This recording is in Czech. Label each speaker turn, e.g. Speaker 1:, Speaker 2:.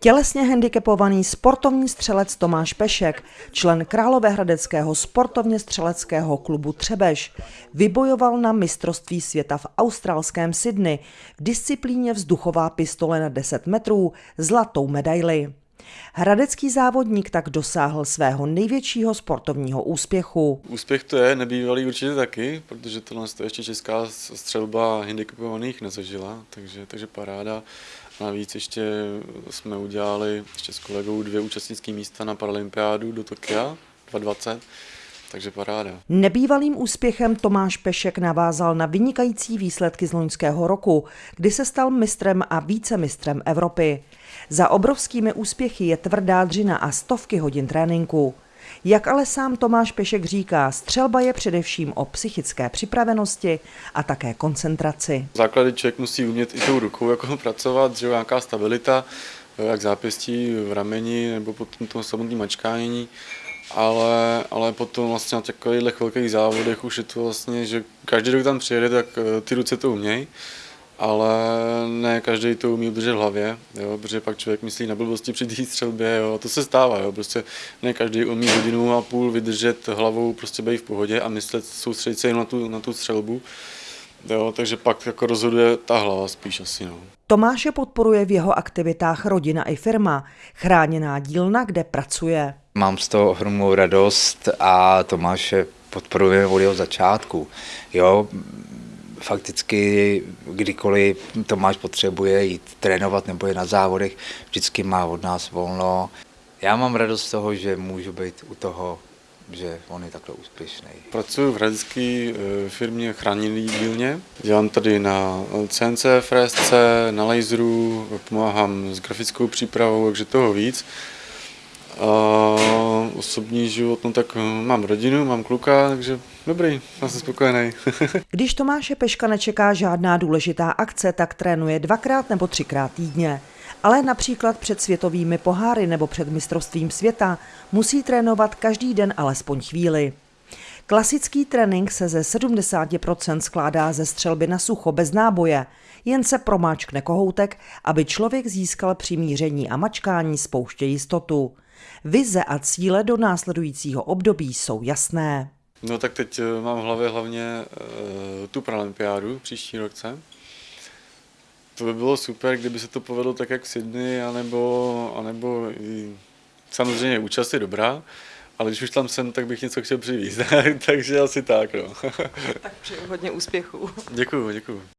Speaker 1: Tělesně handicapovaný sportovní střelec Tomáš Pešek, člen Královéhradeckého sportovně střeleckého klubu Třebež, vybojoval na mistrovství světa v australském Sydney v disciplíně vzduchová pistole na 10 metrů zlatou medaili. Hradecký závodník tak dosáhl svého největšího sportovního úspěchu.
Speaker 2: Úspěch to je, nebývalý určitě taky, protože tohle to ještě česká střelba handicapovaných nezažila, takže, takže paráda. Navíc ještě jsme udělali ještě s kolegou dvě účastnické místa na Paralympiádu do Tokia 2020. Takže paráda.
Speaker 1: Nebývalým úspěchem Tomáš Pešek navázal na vynikající výsledky z loňského roku, kdy se stal mistrem a vícemistrem Evropy. Za obrovskými úspěchy je tvrdá dřina a stovky hodin tréninku. Jak ale sám Tomáš Pešek říká, střelba je především o psychické připravenosti a také koncentraci.
Speaker 2: Základy člověk musí umět i tou rukou jako pracovat, že nějaká stabilita, jak zápěstí v rameni nebo potom to samotné mačkánění ale, ale potom vlastně na takových velkých závodech už je to vlastně, že každý, kdo tam přijede, tak eh, ty ruce to umějí, ale ne každý to umí udržet v hlavě, jo, protože pak člověk myslí na blbosti při té střelbě, jo, a to se stává, jo, prostě ne každý umí hodinu a půl vydržet hlavou, prostě být v pohodě a myslet, soustředit se jen na tu, na tu střelbu, jo, takže pak jako rozhoduje ta hlava spíš asi, no.
Speaker 1: Tomáše podporuje v jeho aktivitách rodina i firma, chráněná dílna, kde pracuje.
Speaker 3: Mám z toho ohromnou radost a Tomáše podporujeme od jeho začátku. Jo, fakticky kdykoliv Tomáš potřebuje jít trénovat nebo je na závodech, vždycky má od nás volno. Já mám radost z toho, že můžu být u toho, že on je takhle úspěšný.
Speaker 2: Pracuji v hradecké eh, firmě Chráněný dílně. Dělám tady na CNC fresce, na laseru, pomáhám s grafickou přípravou, takže toho víc. A osobní život, no tak eh, mám rodinu, mám kluka, takže dobrý, já jsem spokojený.
Speaker 1: Když Tomáše Peška nečeká žádná důležitá akce, tak trénuje dvakrát nebo třikrát týdně. Ale například před světovými poháry nebo před mistrovstvím světa musí trénovat každý den alespoň chvíli. Klasický trénink se ze 70% skládá ze střelby na sucho bez náboje, jen se promáčkne kohoutek, aby člověk získal při míření a mačkání spouště jistotu. Vize a cíle do následujícího období jsou jasné.
Speaker 2: No tak teď eh, mám v hlavě hlavně uh, tu paralympiádu příští roce. To by bylo super, kdyby se to povedlo tak, jak v Sydney, anebo, anebo i, samozřejmě účast je dobrá, ale když už tam jsem, tak bych něco chtěl přivízt, takže asi tak. No.
Speaker 1: tak přeju hodně úspěchů.
Speaker 2: Děkuju, děkuju.